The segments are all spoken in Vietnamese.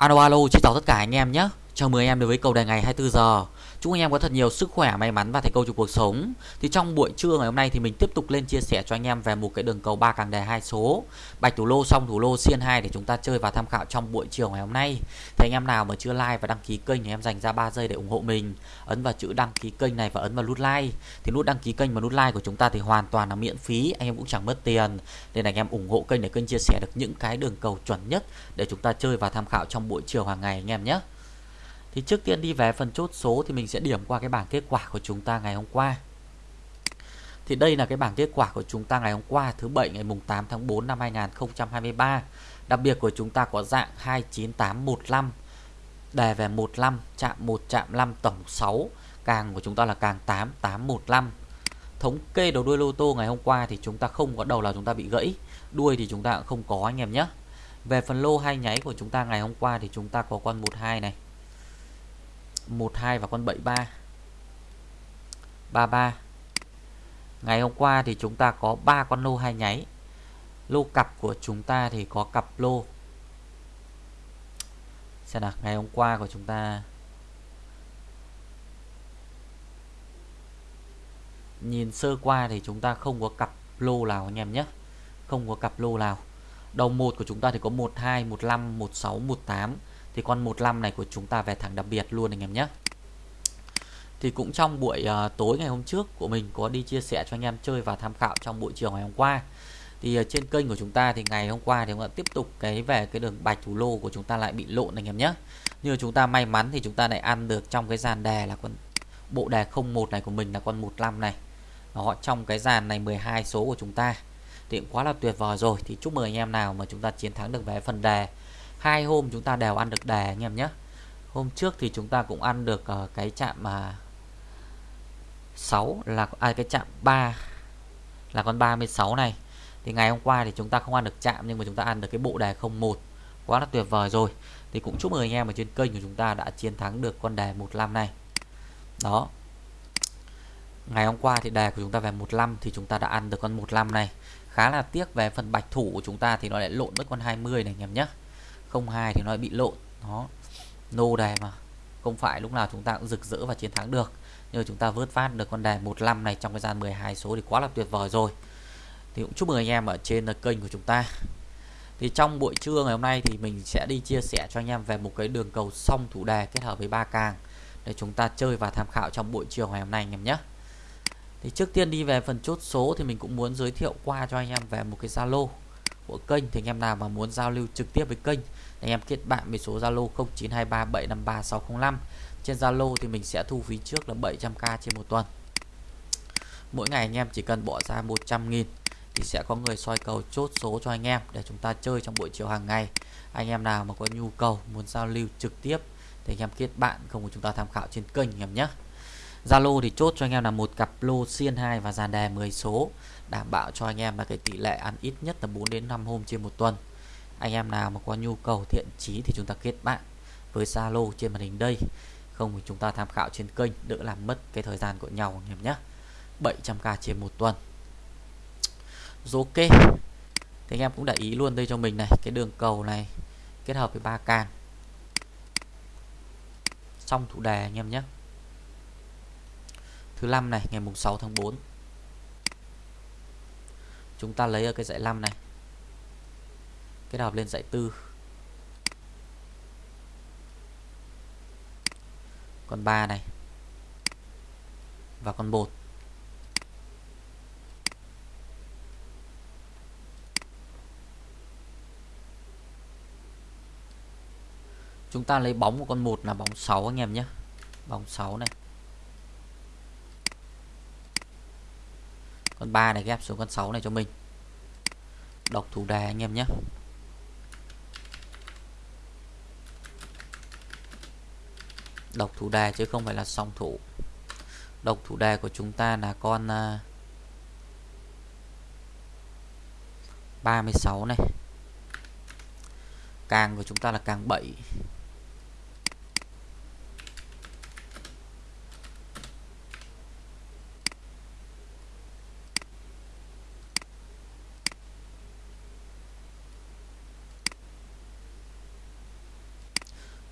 Alo alo, xin chào tất cả anh em nhé. Chào mừng anh em đến với cầu đề ngày 24 giờ. Chúc anh em có thật nhiều sức khỏe, may mắn và thành công trong cuộc sống. Thì trong buổi trưa ngày hôm nay thì mình tiếp tục lên chia sẻ cho anh em về một cái đường cầu ba càng đề hai số. Bạch thủ lô xong thủ lô xiên 2 để chúng ta chơi và tham khảo trong buổi chiều ngày hôm nay. Thì anh em nào mà chưa like và đăng ký kênh thì em dành ra 3 giây để ủng hộ mình. Ấn vào chữ đăng ký kênh này và ấn vào nút like. Thì nút đăng ký kênh và nút like của chúng ta thì hoàn toàn là miễn phí, anh em cũng chẳng mất tiền. Nên anh em ủng hộ kênh để kênh chia sẻ được những cái đường cầu chuẩn nhất để chúng ta chơi và tham khảo trong buổi chiều hàng ngày anh em nhé. Thì trước tiên đi về phần chốt số thì mình sẽ điểm qua cái bảng kết quả của chúng ta ngày hôm qua. Thì đây là cái bảng kết quả của chúng ta ngày hôm qua, thứ bảy, ngày mùng 8 tháng 4 năm 2023. Đặc biệt của chúng ta có dạng 29815 đề về 15 chạm 1 chạm 5 tổng 6 càng của chúng ta là càng 8815. thống kê đầu đuôi lô tô ngày hôm qua thì chúng ta không có đầu là chúng ta bị gãy, đuôi thì chúng ta cũng không có anh em nhé về phần lô hai nháy của chúng ta ngày hôm qua thì chúng ta có con 12 này 12 và con 73 33 Ngày hôm qua thì chúng ta có 3 con lô hai nháy. Lô cặp của chúng ta thì có cặp lô. Xem nào Ngày hôm qua của chúng ta. Nhìn sơ qua thì chúng ta không có cặp lô nào anh em nhé. Không có cặp lô nào. Đầu 1 của chúng ta thì có 12, 15, 16, 18 thì con 15 này của chúng ta về thẳng đặc biệt luôn anh em nhé. Thì cũng trong buổi uh, tối ngày hôm trước của mình có đi chia sẻ cho anh em chơi và tham khảo trong buổi chiều ngày hôm qua. Thì uh, trên kênh của chúng ta thì ngày hôm qua thì cũng đã tiếp tục cái về cái đường bạch thủ lô của chúng ta lại bị lộn anh em nhé. Như chúng ta may mắn thì chúng ta lại ăn được trong cái dàn đề là con bộ đề 01 này của mình là con 15 này. Họ trong cái dàn này 12 số của chúng ta. Thì cũng quá là tuyệt vời rồi. Thì chúc mừng anh em nào mà chúng ta chiến thắng được về phần đề hai hôm chúng ta đều ăn được đề anh em nhé. Hôm trước thì chúng ta cũng ăn được uh, cái chạm mà uh, 6 là à, cái chạm 3 là con 36 này. Thì ngày hôm qua thì chúng ta không ăn được chạm nhưng mà chúng ta ăn được cái bộ đề 01 quá là tuyệt vời rồi. Thì cũng chúc mừng anh em ở trên kênh của chúng ta đã chiến thắng được con đề 15 này. Đó. Ngày hôm qua thì đề của chúng ta về 15 thì chúng ta đã ăn được con 15 này. Khá là tiếc về phần bạch thủ của chúng ta thì nó lại lộn mất con 20 này anh em nhé. 02 thì nó bị lộn. Nó nô đề mà. Không phải lúc nào chúng ta cũng rực rỡ và chiến thắng được. Nhưng chúng ta vớt phát được con đề 15 này trong cái gian 12 số thì quá là tuyệt vời rồi. Thì cũng chúc mừng anh em ở trên kênh của chúng ta. Thì trong buổi trưa ngày hôm nay thì mình sẽ đi chia sẻ cho anh em về một cái đường cầu song thủ đề kết hợp với ba càng để chúng ta chơi và tham khảo trong buổi chiều ngày hôm nay anh em nhé. Thì trước tiên đi về phần chốt số thì mình cũng muốn giới thiệu qua cho anh em về một cái Zalo của kênh thì anh em nào mà muốn giao lưu trực tiếp với kênh, anh em kết bạn với số Zalo 0923753605 trên Zalo thì mình sẽ thu phí trước là 700k trên một tuần. Mỗi ngày anh em chỉ cần bỏ ra 100.000 thì sẽ có người soi cầu chốt số cho anh em để chúng ta chơi trong buổi chiều hàng ngày. Anh em nào mà có nhu cầu muốn giao lưu trực tiếp thì anh em kết bạn không của chúng ta tham khảo trên kênh anh em nhé. Zalo thì chốt cho anh em là một cặp lô xiên 2 và dàn đề 10 số đảm bảo cho anh em là cái tỷ lệ ăn ít nhất là 4 đến 5 hôm trên một tuần. Anh em nào mà có nhu cầu thiện chí thì chúng ta kết bạn với Zalo trên màn hình đây. Không thì chúng ta tham khảo trên kênh, đỡ làm mất cái thời gian của nhau anh em nhé. 700k trên một tuần. Rồi ok. Thì anh em cũng để ý luôn đây cho mình này, cái đường cầu này, kết hợp với ba can. Xong thủ đề anh em nhé. Thứ năm này, ngày mùng 6 tháng 4 chúng ta lấy ở cái dãy 5 này. Kết hợp lên dãy 4 con 3 này. Và con 1 chúng ta lấy bóng của con 1 là bóng 6 anh em nhé. Bóng 6 này. Con 3 này ghép xuống con 6 này cho mình. Đọc thủ đề anh em nhé. Đọc thủ đề chứ không phải là song thủ. Độc thủ đề của chúng ta là con à, 36 này. Càng của chúng ta là càng 7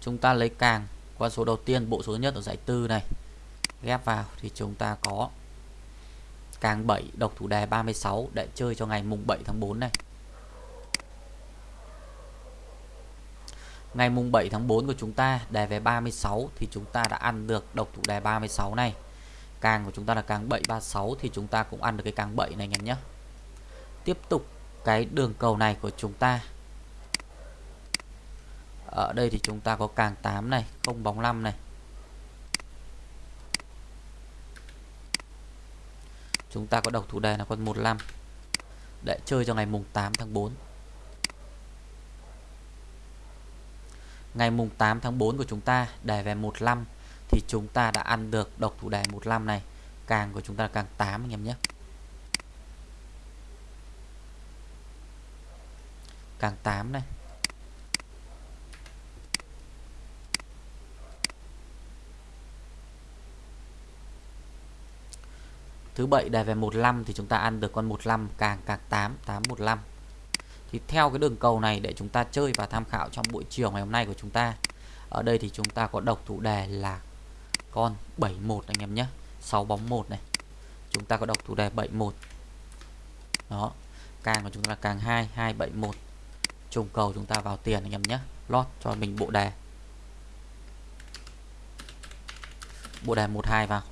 chúng ta lấy càng. Qua số đầu tiên, bộ số nhất ở giải tư này. Ghép vào thì chúng ta có càng 7 độc thủ đề 36 để chơi cho ngày mùng 7 tháng 4 này. Ngày mùng 7 tháng 4 của chúng ta đề về 36 thì chúng ta đã ăn được độc thủ đề 36 này. Càng của chúng ta là càng 736 thì chúng ta cũng ăn được cái càng 7 này, anh em nhé. Tiếp tục cái đường cầu này của chúng ta ở đây thì chúng ta có càng 8 này, không bóng 5 này. Chúng ta có độc thủ đề là con 15 để chơi cho ngày mùng 8 tháng 4 ngày mùng 8 tháng 4 của chúng ta, đề về 15 thì chúng ta đã ăn được độc thủ đề 15 này. Càng của chúng ta là càng 8 anh em nhé. Càng 8 này. Thứ bảy đề về 15 thì chúng ta ăn được con 15 càng càng 8 815 thì theo cái đường cầu này để chúng ta chơi và tham khảo trong buổi chiều ngày hôm nay của chúng ta, ở đây thì chúng ta có độc thủ đề là con 71 anh em nhé 6 bóng 1 này. Chúng ta có độc thủ đề 71 đó, càng của chúng ta là càng 2 271 trùng cầu chúng ta vào tiền anh em nhé, lót cho mình bộ đề. Bộ đề 12 vào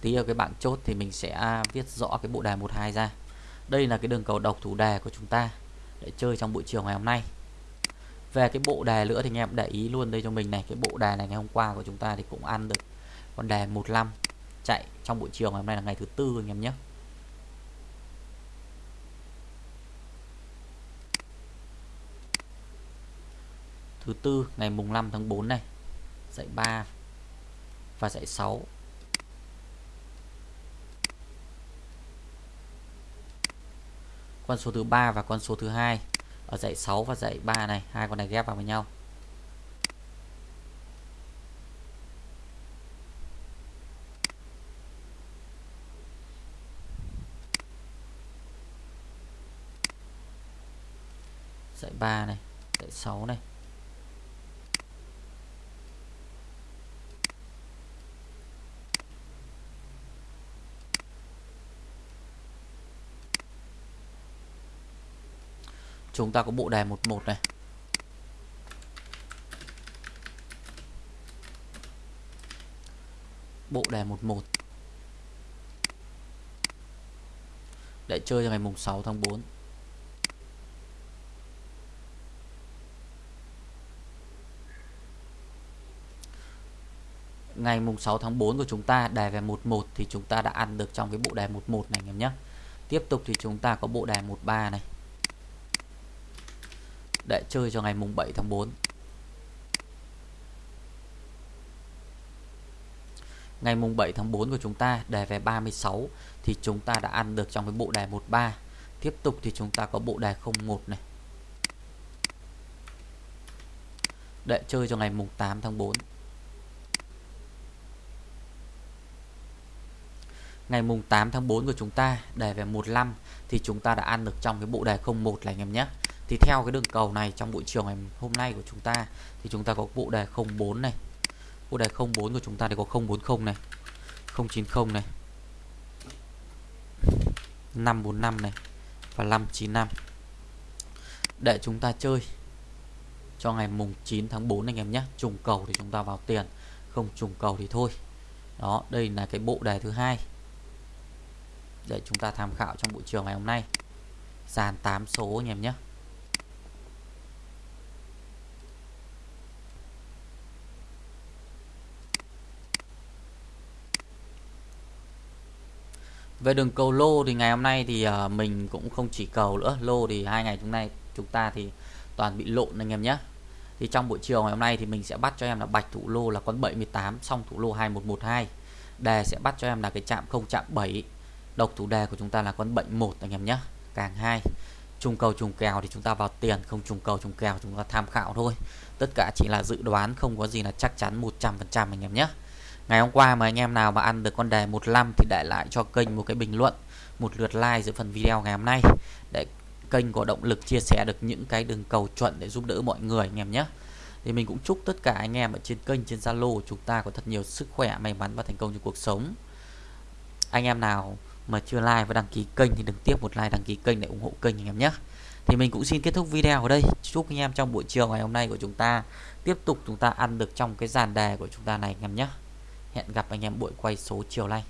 tí ở cái bảng chốt thì mình sẽ viết rõ cái bộ đề 12 ra. Đây là cái đường cầu độc thủ đề của chúng ta để chơi trong buổi chiều ngày hôm nay. Về cái bộ đề nữa thì anh em để ý luôn đây cho mình này. Cái bộ đề này ngày hôm qua của chúng ta thì cũng ăn được con đề 15 chạy trong buổi chiều ngày hôm nay là ngày thứ tư anh em nhé. Thứ tư, ngày mùng 5 tháng 4 này dãy 3 và dãy 6 con số thứ ba và con số thứ hai. Ở dãy 6 và dãy 3 này, hai con này ghép vào với nhau. Dãy 3 này, dãy 6 này. Chúng ta có bộ đề 11 này. Bộ đề 11 để chơi cho ngày mùng 6 tháng 4 ngày mùng 6 tháng 4 của chúng ta đề về 11 thì chúng ta đã ăn được trong cái bộ đề 11 này em nhé. Tiếp tục thì chúng ta có bộ đề 13 này để chơi cho ngày mùng 7 tháng 4 ngày mùng 7 tháng 4 của chúng ta, đề về 36 thì chúng ta đã ăn được trong cái bộ đề 13 tiếp tục thì chúng ta có bộ đề 01 này. Để chơi cho ngày mùng 8 tháng 4 ngày mùng 8 tháng 4 của chúng ta, đề về 15 thì chúng ta đã ăn được trong cái bộ đề 01 này, anh em nhé thì theo cái đường cầu này, trong buổi chiều ngày hôm nay của chúng ta, thì chúng ta có bộ đề 04 này. Bộ đề 04 của chúng ta thì có 040 này 090 này 545 này và 595 để chúng ta chơi cho ngày mùng 9 tháng 4 anh em nhé. Trùng cầu thì chúng ta vào tiền, không trùng cầu thì thôi. Đó, đây là cái bộ đề thứ hai để chúng ta tham khảo trong buổi chiều ngày hôm nay. Dàn 8 số anh em nhé. Về đường cầu lô thì ngày hôm nay thì ờ, mình cũng không chỉ cầu nữa. Lô thì hai ngày chúng nay chúng ta thì toàn bị lộn anh em nhé. Thì trong buổi chiều ngày hôm nay thì mình sẽ bắt cho em là bạch thủ lô là con 78 xong thủ lô 2112 đề sẽ bắt cho em là cái chạm không, chạm 7 độc thủ đề của chúng ta là con 71 anh em nhé. Càng hai, trùng cầu, trùng kèo thì chúng ta vào tiền, không trùng cầu, trùng kèo chúng ta tham khảo thôi. Tất cả chỉ là dự đoán, không có gì là chắc chắn 100% anh em nhé. Ngày hôm qua mà anh em nào mà ăn được con đề 15 thì để lại cho kênh một cái bình luận, một lượt like giữa phần video ngày hôm nay để kênh có động lực chia sẻ được những cái đường cầu chuẩn để giúp đỡ mọi người anh em nhé. thì mình cũng chúc tất cả anh em ở trên kênh trên Zalo chúng ta có thật nhiều sức khỏe may mắn và thành công trong cuộc sống. Anh em nào mà chưa like và đăng ký kênh thì đừng tiếp một like đăng ký kênh để ủng hộ kênh anh em nhé. Thì mình cũng xin kết thúc video ở đây. Chúc anh em trong buổi chiều ngày hôm nay của chúng ta tiếp tục chúng ta ăn được trong cái dàn đề của chúng ta này anh em nhé hẹn gặp anh em buổi quay số chiều nay.